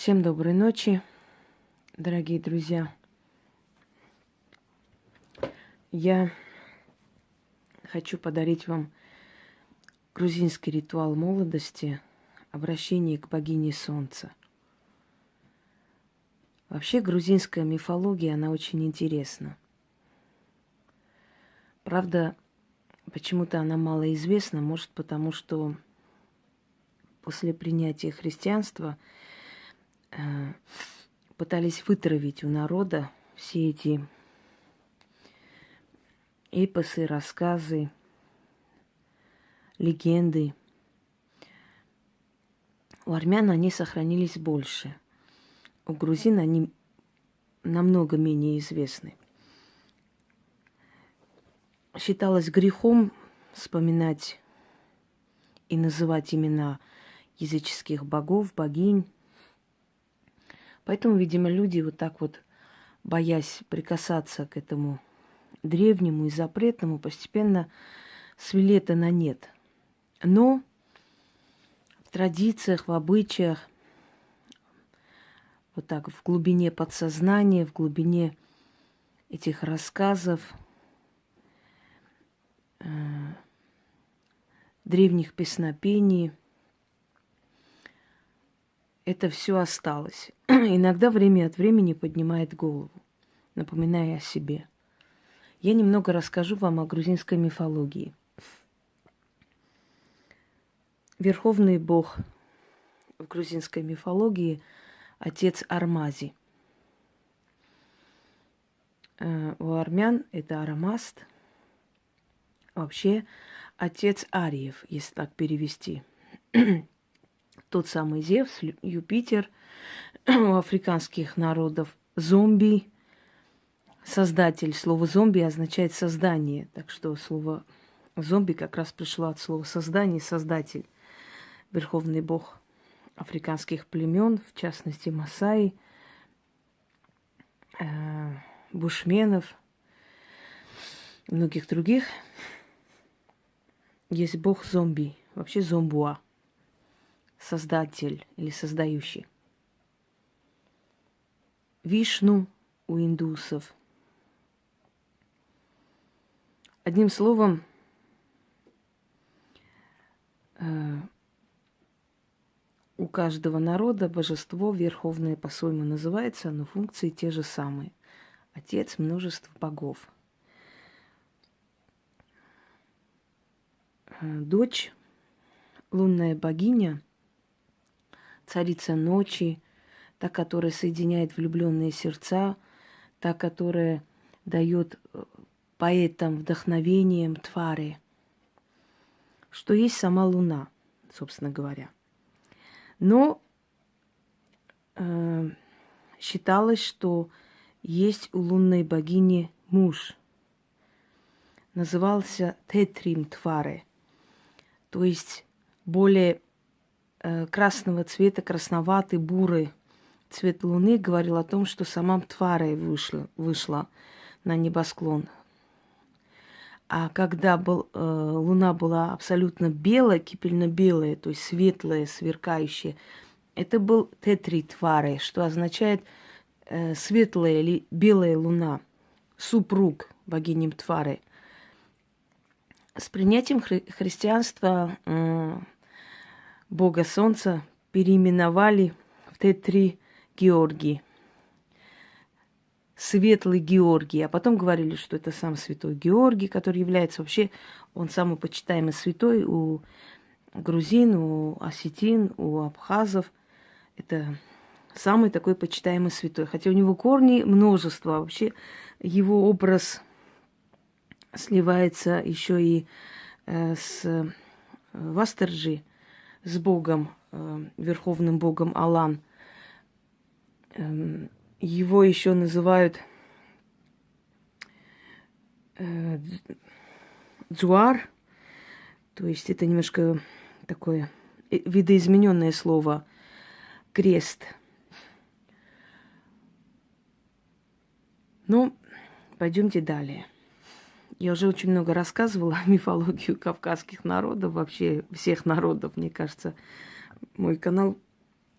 Всем доброй ночи, дорогие друзья. Я хочу подарить вам грузинский ритуал молодости, обращение к богине Солнца. Вообще грузинская мифология, она очень интересна. Правда, почему-то она мало известна, может потому что после принятия христианства – пытались вытравить у народа все эти эпосы, рассказы, легенды. У армян они сохранились больше. У грузин они намного менее известны. Считалось грехом вспоминать и называть имена языческих богов, богинь, Поэтому, видимо, люди вот так вот, боясь прикасаться к этому древнему и запретному, постепенно свели это на нет. Но в традициях, в обычаях, вот так в глубине подсознания, в глубине этих рассказов, э, древних песнопений – это все осталось. Иногда время от времени поднимает голову, напоминая о себе. Я немного расскажу вам о грузинской мифологии. Верховный бог в грузинской мифологии – отец Армази. Э, у армян это Арамаст. Вообще отец Ариев, если так перевести. тот самый Зевс, Юпитер у африканских народов, зомби, создатель. Слово зомби означает создание, так что слово зомби как раз пришло от слова создание, создатель, верховный бог африканских племен, в частности Масаи, э, бушменов, многих других. Есть бог зомби, вообще зомбуа – создатель или создающий. Вишну у индусов. Одним словом, э, у каждого народа божество верховное по-своему называется, но функции те же самые. Отец множества богов. Э, дочь, лунная богиня – царица ночи, та, которая соединяет влюбленные сердца, та, которая дает э, поэтам вдохновением твари, что есть сама Луна, собственно говоря. Но э, считалось, что есть у лунной богини муж. Назывался Тетрим Тваре, то есть более красного цвета, красноватый, бурый цвет луны говорил о том, что сама Тварой вышла, вышла на небосклон. А когда был, э, луна была абсолютно белая, кипельно-белая, то есть светлая, сверкающая, это был тетри твары, что означает э, светлая или белая луна, супруг богини Твары. С принятием хри- христианства э, бога солнца переименовали в Т3 Георгий. Светлый Георгий. А потом говорили, что это сам святой Георгий, который является вообще, он самый почитаемый святой у грузин, у осетин, у абхазов. Это самый такой почитаемый святой. Хотя у него корни множество. Вообще его образ сливается еще и э, с э, Вастерджи, с Богом, э, Верховным Богом Алан. Э, его еще называют э, Дзуар, то есть это немножко такое э, видоизмененное слово крест. Ну, пойдемте далее. Я уже очень много рассказывала о мифологии кавказских народов, вообще всех народов, мне кажется. Мой канал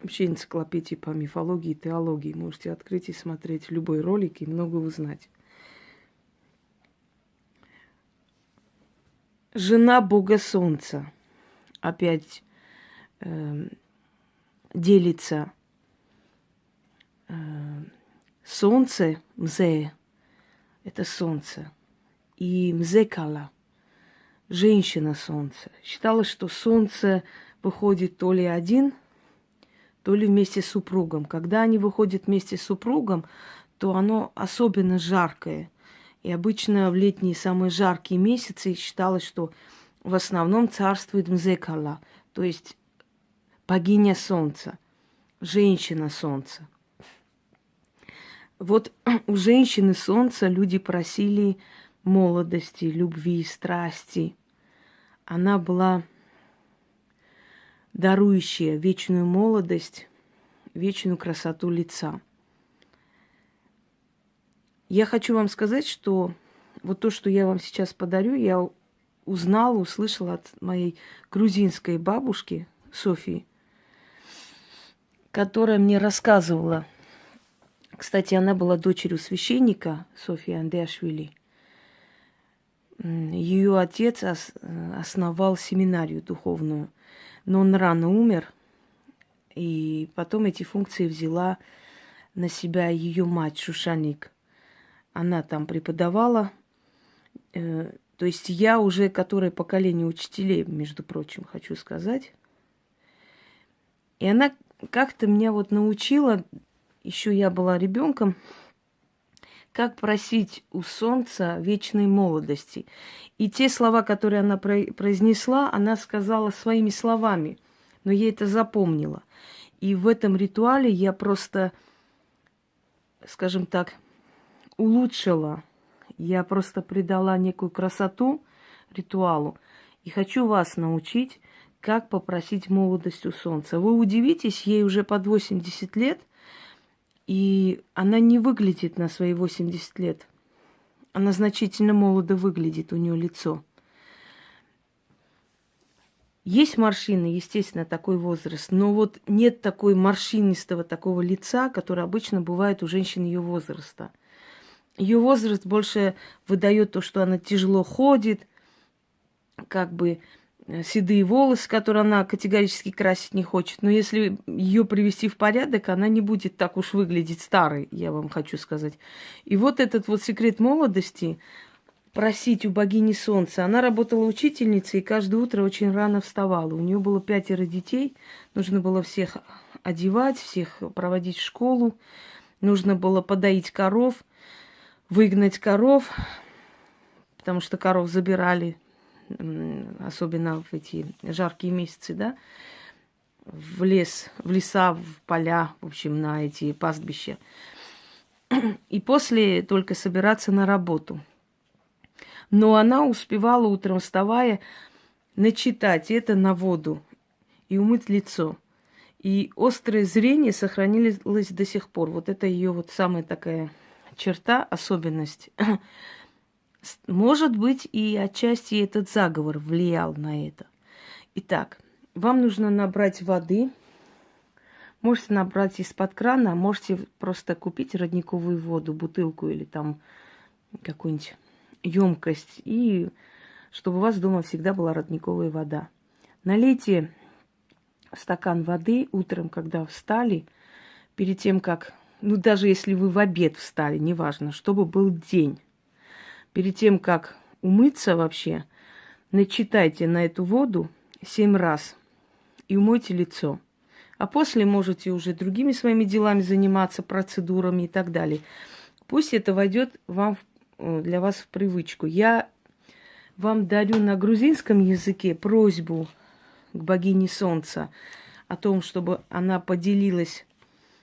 вообще энциклопедии по мифологии и теологии. Можете открыть и смотреть любой ролик и много узнать. Жена Бога Солнца. Опять э, делится э, солнце, мзе, это солнце, и мзекала, женщина солнце. Считалось, что солнце выходит то ли один, то ли вместе с супругом. Когда они выходят вместе с супругом, то оно особенно жаркое. И обычно в летние самые жаркие месяцы считалось, что в основном царствует Мзекала, то есть богиня солнца, женщина солнца. Вот у женщины солнца люди просили молодости, любви, страсти. Она была дарующая вечную молодость, вечную красоту лица. Я хочу вам сказать, что вот то, что я вам сейчас подарю, я узнала, услышала от моей грузинской бабушки Софии, которая мне рассказывала. Кстати, она была дочерью священника Софии Андеашвили. Ее отец основал семинарию духовную – но он рано умер, и потом эти функции взяла на себя ее мать Шушаник. Она там преподавала. Э, то есть я уже, которое поколение учителей, между прочим, хочу сказать. И она как-то меня вот научила, еще я была ребенком, как просить у солнца вечной молодости. И те слова, которые она произнесла, она сказала своими словами, но я это запомнила. И в этом ритуале я просто, скажем так, улучшила, я просто придала некую красоту ритуалу. И хочу вас научить, как попросить молодость у солнца. Вы удивитесь, ей уже под 80 лет, и она не выглядит на свои 80 лет. Она значительно молодо выглядит, у нее лицо. Есть морщины, естественно, такой возраст, но вот нет такой морщинистого такого лица, которое обычно бывает у женщин ее возраста. Ее возраст больше выдает то, что она тяжело ходит, как бы седые волосы, которые она категорически красить не хочет. Но если ее привести в порядок, она не будет так уж выглядеть старой, я вам хочу сказать. И вот этот вот секрет молодости просить у богини солнца. Она работала учительницей и каждое утро очень рано вставала. У нее было пятеро детей, нужно было всех одевать, всех проводить в школу, нужно было подоить коров, выгнать коров, потому что коров забирали особенно в эти жаркие месяцы, да, в лес, в леса, в поля, в общем, на эти пастбища. И после только собираться на работу. Но она успевала утром вставая начитать это на воду и умыть лицо. И острое зрение сохранилось до сих пор. Вот это ее вот самая такая черта, особенность. Может быть, и отчасти этот заговор влиял на это. Итак, вам нужно набрать воды. Можете набрать из-под крана, можете просто купить родниковую воду, бутылку или там какую-нибудь емкость. И чтобы у вас дома всегда была родниковая вода. Налейте стакан воды утром, когда встали, перед тем, как, ну даже если вы в обед встали, неважно, чтобы был день перед тем, как умыться вообще, начитайте на эту воду семь раз и умойте лицо. А после можете уже другими своими делами заниматься, процедурами и так далее. Пусть это войдет вам э, для вас в привычку. Я вам дарю на грузинском языке просьбу к богине солнца о том, чтобы она поделилась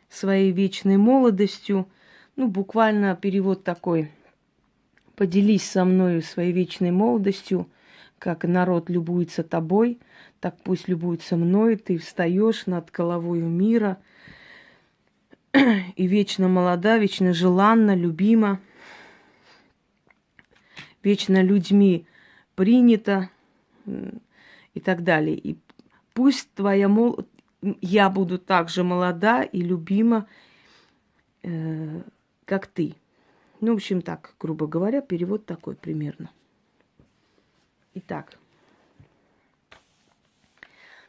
своей вечной молодостью. Ну, буквально перевод такой – Поделись со мною своей вечной молодостью, как народ любуется тобой, так пусть любуется мной. Ты встаешь над головою мира и вечно молода, вечно желанна, любима, вечно людьми принята и так далее. И пусть твоя мол... я буду так же молода и любима, э, как ты. Ну, в общем, так, грубо говоря, перевод такой примерно. Итак,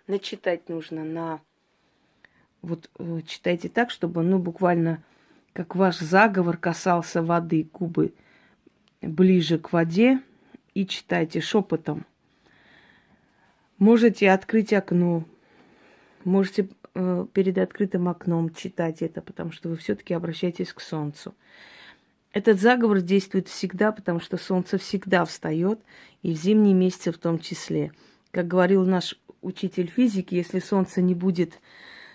начитать нужно на... Вот э, читайте так, чтобы, ну, буквально, как ваш заговор касался воды, губы ближе к воде, и читайте шепотом. Можете открыть окно, можете э, перед открытым окном читать это, потому что вы все-таки обращаетесь к солнцу. Этот заговор действует всегда, потому что солнце всегда встает, и в зимние месяцы в том числе. Как говорил наш учитель физики, если солнце не будет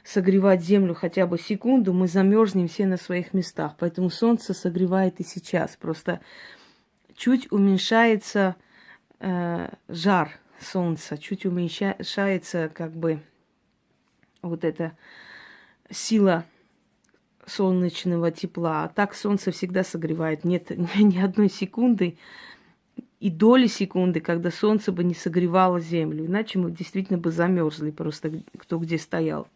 согревать землю хотя бы секунду, мы замерзнем все на своих местах. Поэтому солнце согревает и сейчас. Просто чуть уменьшается э, жар солнца, чуть уменьшается как бы вот эта сила солнечного тепла. А так солнце всегда согревает. Нет ни одной секунды и доли секунды, когда солнце бы не согревало землю. Иначе мы действительно бы замерзли просто кто где стоял.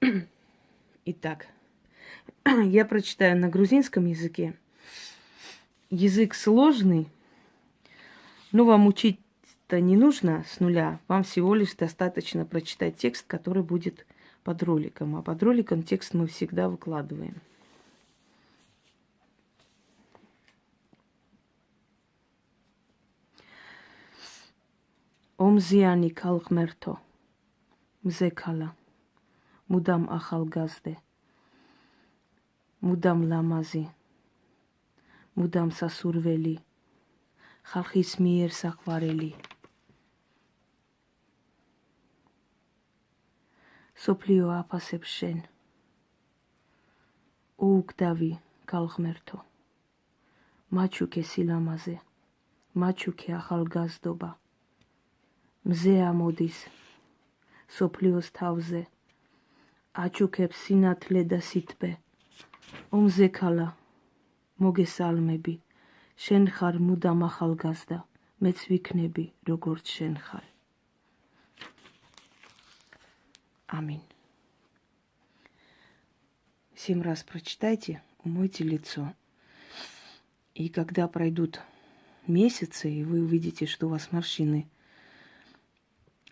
Итак, я прочитаю на грузинском языке. Язык сложный, но вам учить-то не нужно с нуля. Вам всего лишь достаточно прочитать текст, который будет под роликом. А под роликом текст мы всегда выкладываем. ომზიანი ქალღმერთო მზექალა მუდამ ახალგაზრდე მუდამ ლამაზი მუდამ სასურველი ხალხის მიერ საყვარელი სოფლიო აფასებს შენ. უგდავი ქალღმერთო მაჩუკე სილამაზე მაჩუკე ახალგაზრდობა. მზე ამოდის სოფლიოს თავზე. აჩუქებს სინათლე და სიტბე. ომზე ქალა მოგესალმები. შენ ხარ მუდამ ახალგაზრდა მეც ვიქნები როგორც შენ ხარ Аминь. Семь раз прочитайте, умойте лицо. И когда пройдут месяцы, и вы увидите, что у вас морщины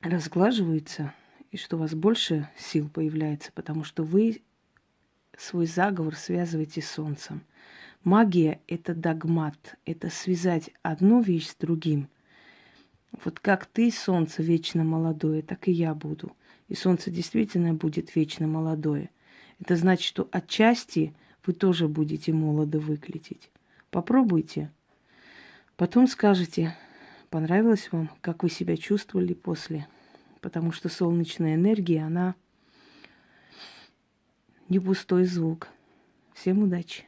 разглаживаются, и что у вас больше сил появляется, потому что вы свой заговор связываете с солнцем. Магия – это догмат, это связать одну вещь с другим. Вот как ты, солнце, вечно молодое, так и я буду – и солнце действительно будет вечно молодое. Это значит, что отчасти вы тоже будете молодо выглядеть. Попробуйте. Потом скажете, понравилось вам, как вы себя чувствовали после. Потому что солнечная энергия, она не пустой звук. Всем удачи!